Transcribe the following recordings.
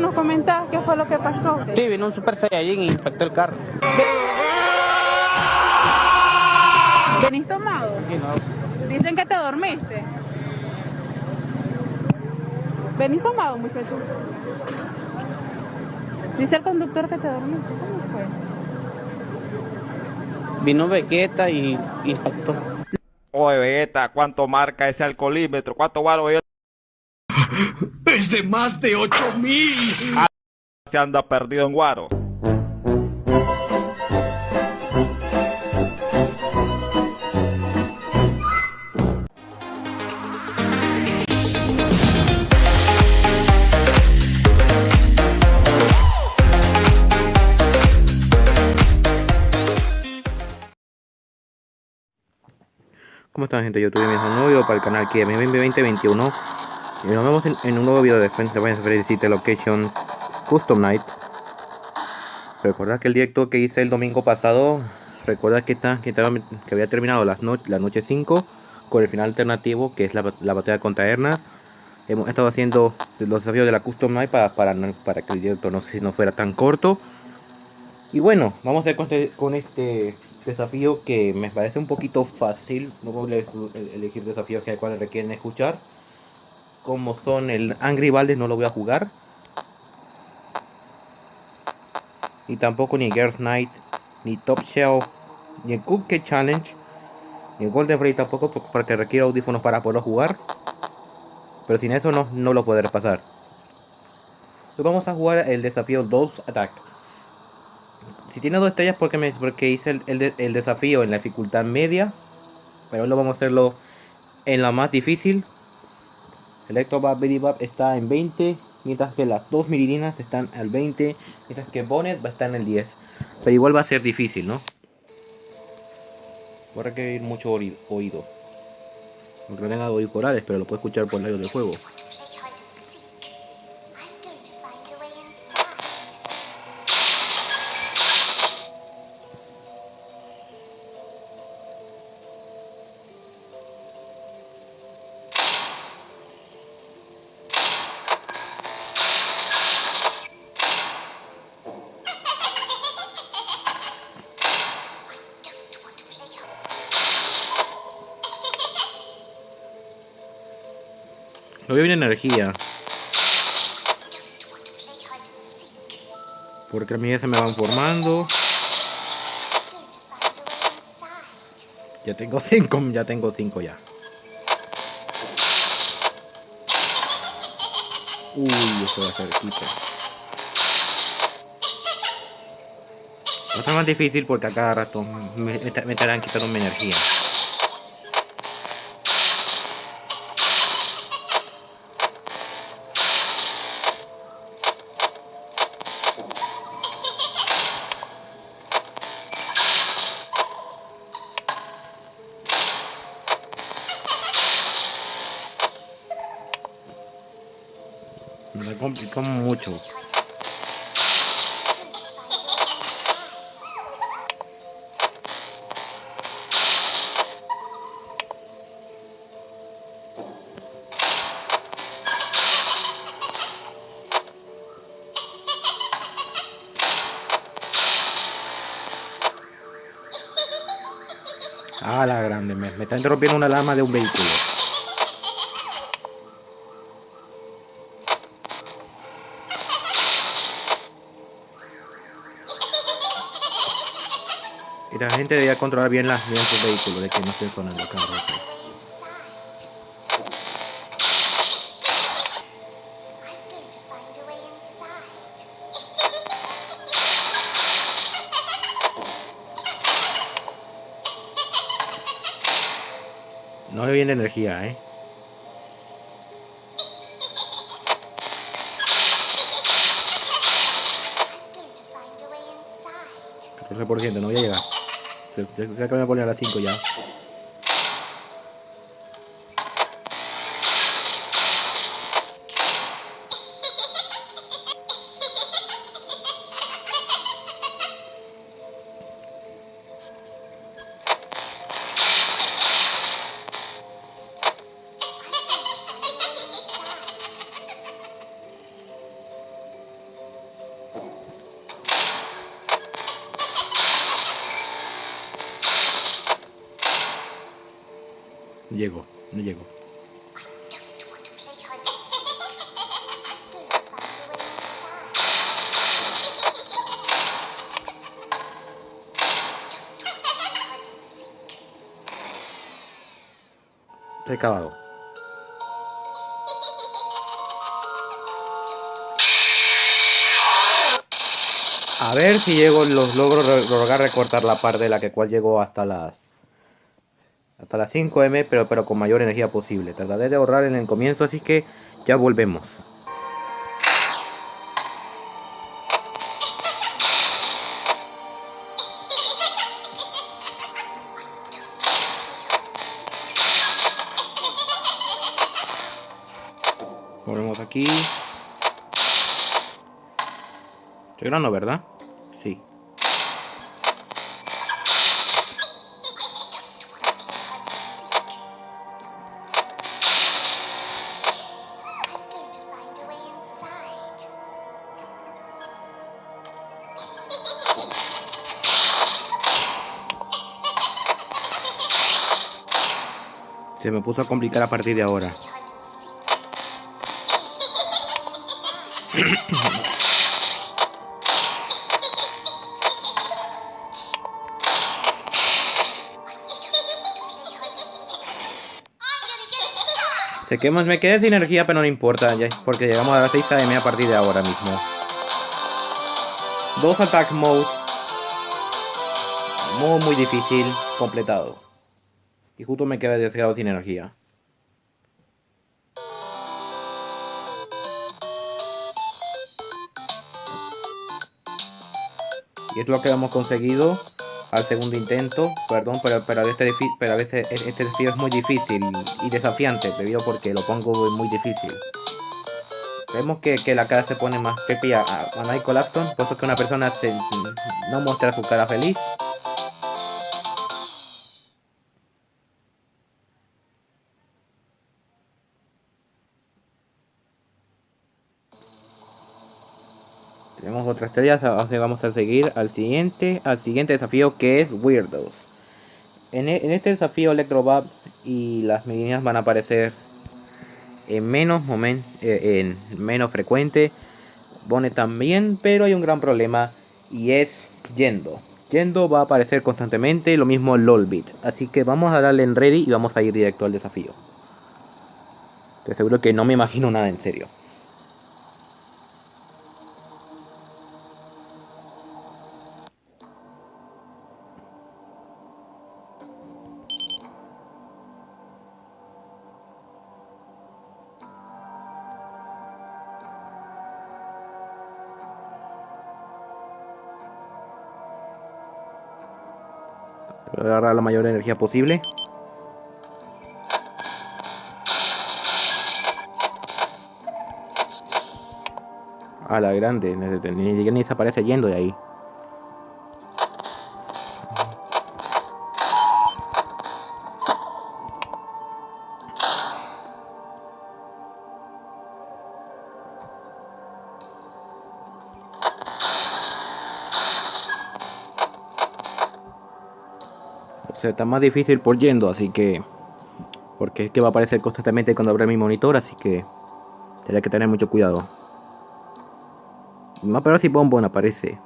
¿Nos comentás qué fue lo que pasó? Sí, vino un Super Saiyajin y infectó el carro. ¿Venís tomado? Sí, no. Dicen que te dormiste. ¿Venís tomado, muchacho? Dice el conductor que te dormiste. ¿Cómo fue? Vino Vegeta y impactó. Oye, Vegeta, ¿cuánto marca ese alcoholímetro? ¿Cuánto vale? Es de más de 8000. Se anda perdido en Guaro. ¿Cómo están gente? Yo tuve mi nuevo video para el canal aquí de 2021 y nos vemos en, en un nuevo video de frente hacer City Location Custom Night Recordad que el directo que hice el domingo pasado Recuerda que, está, que, estaba, que había terminado las no, la noche 5 Con el final alternativo que es la, la batalla contra Erna Hemos estado haciendo los desafíos de la Custom Night para, para, para que el directo no, no fuera tan corto Y bueno, vamos a ver con este, con este desafío que me parece un poquito fácil. No a elegir desafíos que cuales requieren escuchar. Como son el Angry Balde no lo voy a jugar. Y tampoco ni Girls Night, ni Top Shell, ni el Cookie Challenge, ni Golden Ray tampoco porque requiere audífonos para poderlo jugar. Pero sin eso no, no lo podré pasar. Hoy vamos a jugar el desafío 2 Attack. Si tiene dos estrellas porque porque hice el, el, el desafío en la dificultad media. Pero lo vamos a hacerlo en la más difícil. Electrobab Bap está en 20. Mientras que las dos mirilinas están al 20. Mientras que Bonnet va a estar en el 10. Pero igual va a ser difícil, ¿no? Va a requerir mucho oído. Aunque no tenga oídos corales, pero lo puedo escuchar por medio del juego. No veo bien energía. Porque a mí ya se me van formando. Ya tengo 5, ya tengo 5 ya. Uy, esto va a ser quito. Va a ser más difícil porque a cada rato me, me estarán quitando mi energía. Complicó mucho. Ah, la grande, me, me está interrumpiendo una alarma de un vehículo. Y la gente debería controlar bien, las, bien vehículos, de que no estén sonando rato. No me viene energía, eh. por ciento, no voy a llegar. Se, se, se acaba de poner a las 5 ya. Llego, no llego. Estoy acabado. A ver si llego, los logro re- lograr recortar la parte de la que cual llegó hasta las hasta las 5M, pero, pero con mayor energía posible. Trataré de ahorrar en el comienzo, así que ya volvemos. Volvemos aquí. Estoy grabando, ¿verdad? Sí. Se me puso a complicar a partir de ahora. Sé que me quedé sin energía, pero no importa, ya, porque llegamos a las 6 AM a partir de ahora mismo. Dos attack mode. Modo muy difícil, completado. Y justo me quedé desgado sin energía. Y es lo que hemos conseguido al segundo intento. Perdón, pero, pero, a veces e- este desafío es muy difícil y desafiante, debido porque lo pongo muy difícil. Vemos que, la cara se pone más creepy a, a, Michael Afton, puesto que una persona no muestra su cara feliz. Vamos a seguir al siguiente, al siguiente desafío que es Weirdos. En, e- este desafío Electrobab y las meninas van a aparecer en menos momen- eh, en menos frecuente. Bone también, pero hay un gran problema y es Yendo. Yendo va a aparecer constantemente, lo mismo Lolbit. Así que vamos a darle en ready y vamos a ir directo al desafío. Te aseguro que no me imagino nada en serio. Agarrar la mayor energía posible. A la grande, ni, ni, ni, se aparece yendo de ahí. Está más difícil por yendo, así que... Porque es que va a aparecer constantemente cuando abra mi monitor, así que... Tendré que tener mucho cuidado. No, pero si Bonbon aparece.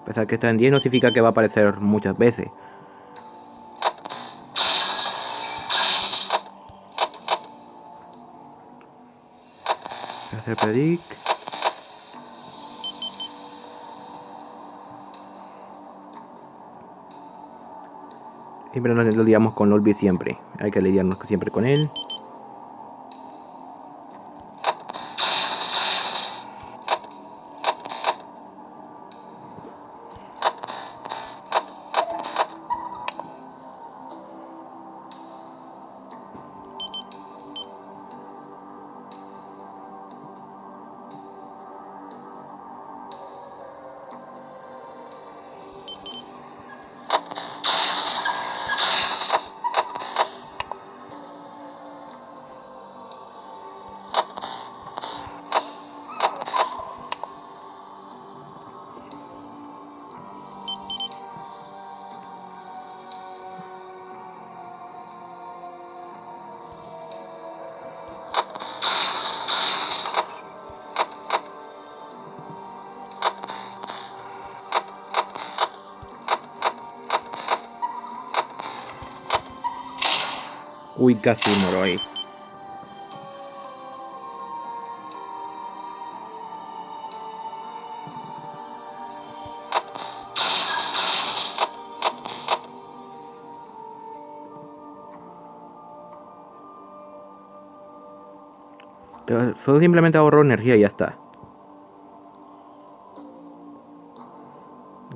A pesar que está en 10 no significa que va a aparecer muchas veces. Voy a hacer predict. Siempre nos lidiamos con Olby siempre. Hay que lidiarnos siempre con él. Uy, casi muero ahí. Solo simplemente ahorro energía y ya está.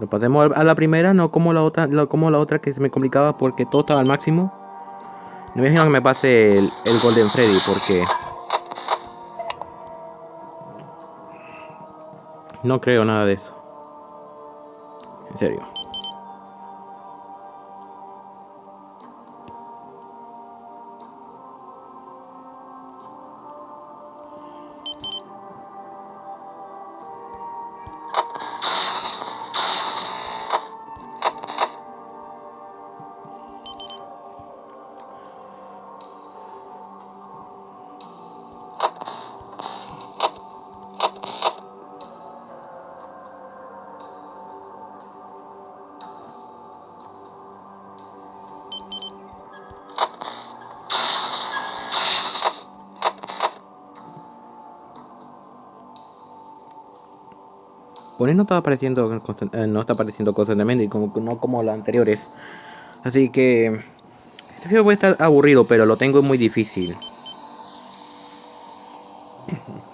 Lo pasemos a la primera, no como la otra, como la otra que se me complicaba porque todo estaba al máximo. No me imagino que me pase el, el Golden Freddy porque... No creo nada de eso. En serio. No apareciendo eh, no está apareciendo constantemente como no como las anteriores. Así que este video puede estar aburrido, pero lo tengo muy difícil.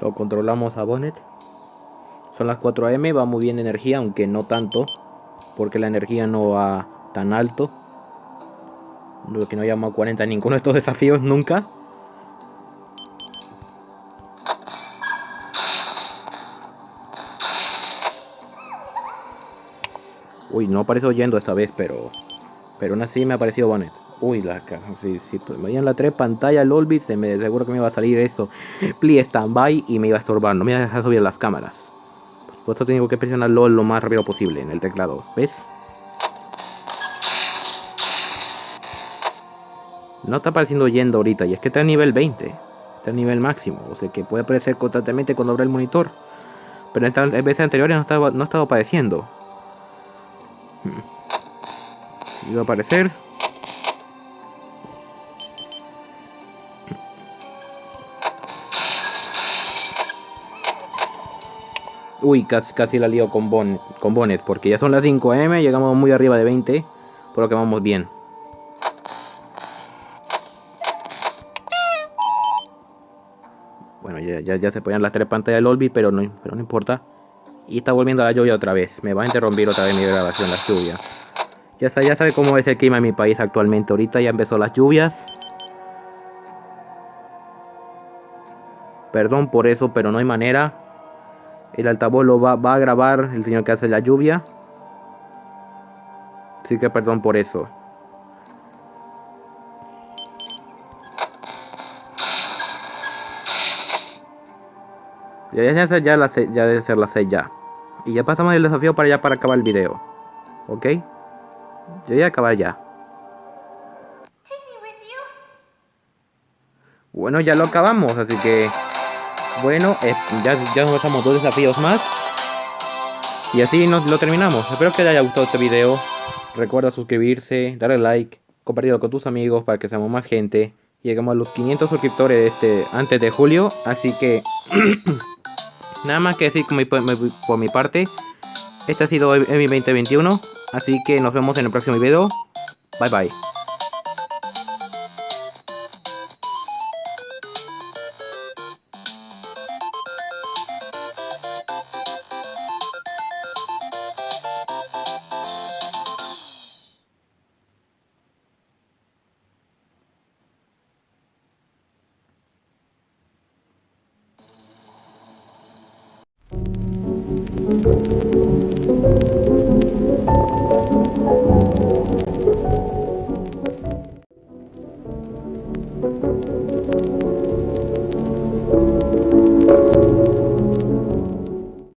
Lo controlamos a Bonnet. Son las 4 am, va muy bien de energía, aunque no tanto, porque la energía no va tan alto. Lo que no llamo a 40 en ninguno de estos desafíos nunca. Uy, no aparece oyendo esta vez, pero. Pero aún así me ha parecido Bonnet. Uy, la ca- sí, sí, pues me veían la 3 pantalla LOLBIT, se me seguro que me iba a salir eso. Please stand by y me iba a estorbar, no me iba a dejar subir las cámaras. Por eso tengo que presionar LOL lo más rápido posible en el teclado, ¿ves? No está apareciendo yendo ahorita, y es que está a nivel 20. Está a nivel máximo, o sea que puede aparecer constantemente cuando abra el monitor. Pero en en veces anteriores no estaba, no estaba apareciendo. Hmm. Iba a aparecer. Uy, casi, casi la lío con, Bonnet, con Bonnet, porque ya son las 5M, llegamos muy arriba de 20, por lo que vamos bien. Ya, ya, se ponían las tres pantallas del Olby, pero no, pero no importa. Y está volviendo la lluvia otra vez. Me va a interrumpir otra vez mi grabación, la lluvia. Ya, sa- ya sabe cómo es el clima en mi país actualmente. Ahorita ya empezó las lluvias. Perdón por eso, pero no hay manera. El altavoz lo va, va a grabar el señor que hace la lluvia. Así que perdón por eso. Ya, ya, ya, ya, la sé- ya debe ser la 6 ya. Y ya pasamos el desafío para ya para acabar el video. ¿Ok? Yo voy a acabar ya. Bueno, ya lo acabamos, así que... Bueno, eh, ya, ya nos pasamos dos desafíos más. Y así nos lo terminamos. Espero que les haya gustado este video. Recuerda suscribirse, darle like, compartirlo con tus amigos para que seamos más gente. Llegamos a los 500 suscriptores este, antes de julio. Así que... Nada más que decir por mi, mi parte. Este ha sido mi 2021. Así que nos vemos en el próximo video. Bye bye.